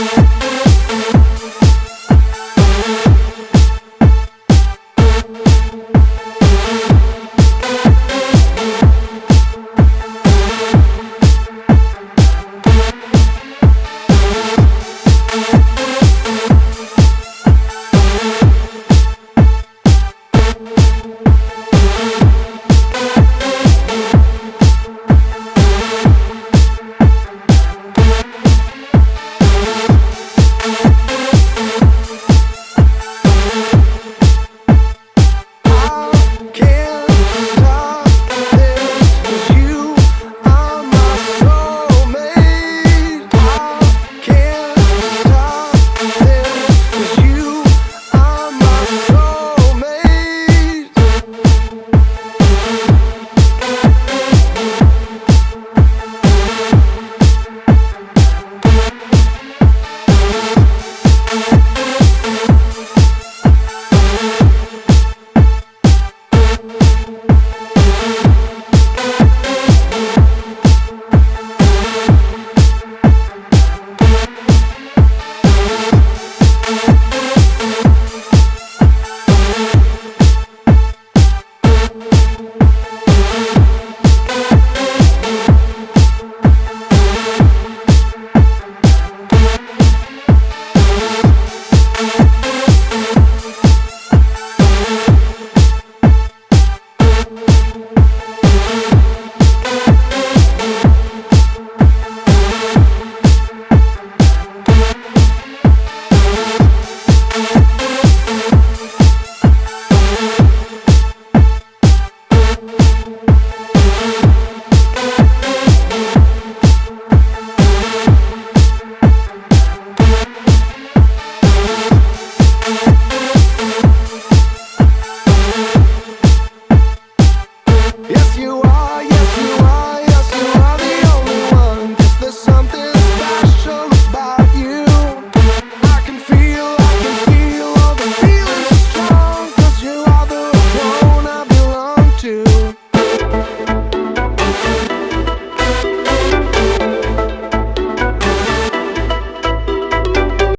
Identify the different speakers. Speaker 1: you